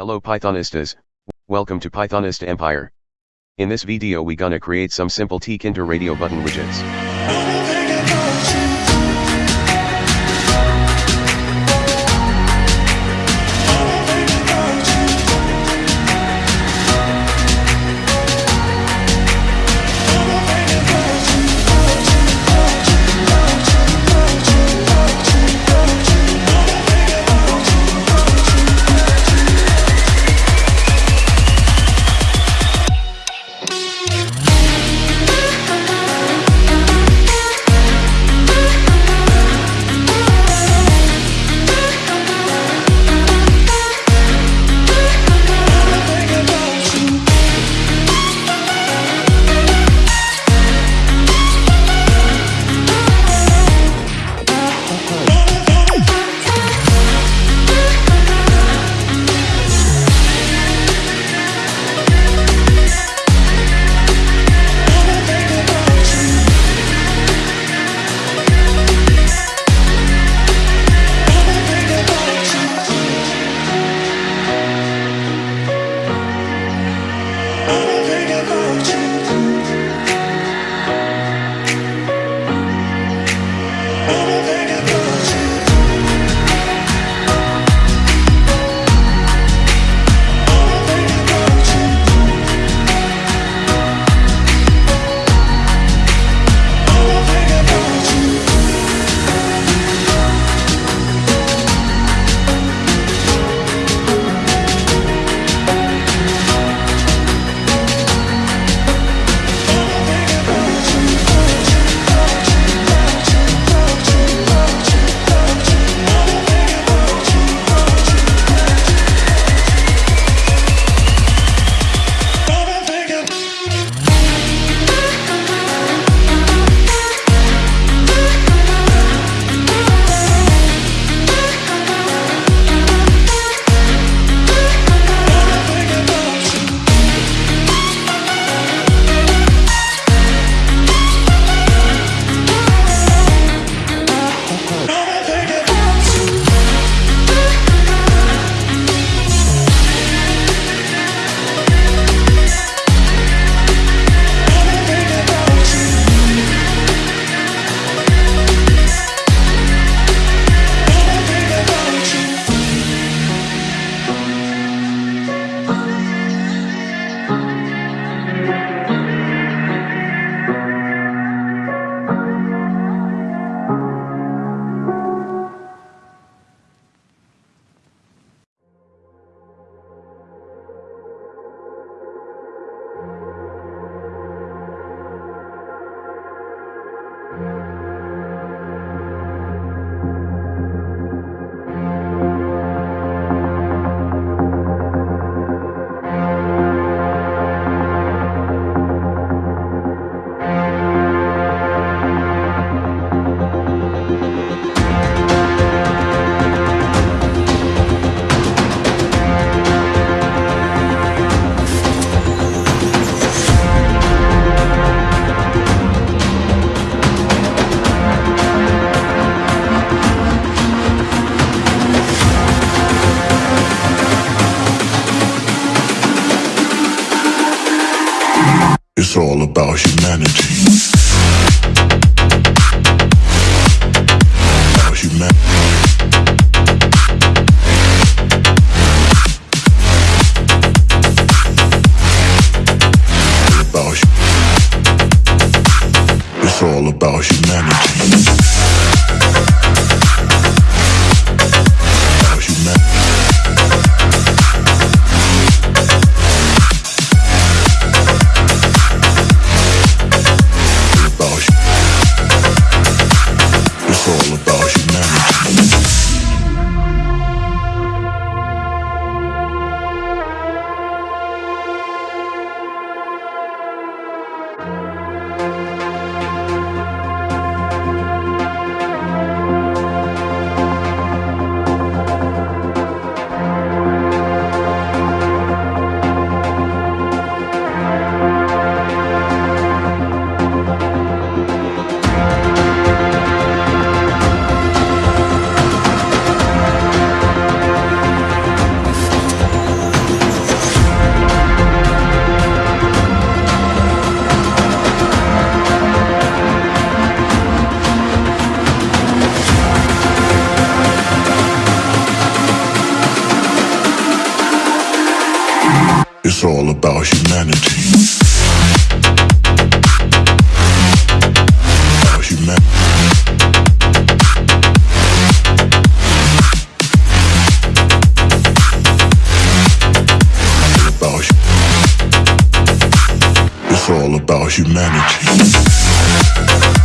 Hello Pythonistas, welcome to Pythonist Empire. In this video we gonna create some simple Tkinter radio button widgets. About humanity. About humanity. It's all about humanity. About humanity. It's all about humanity. It's all about humanity.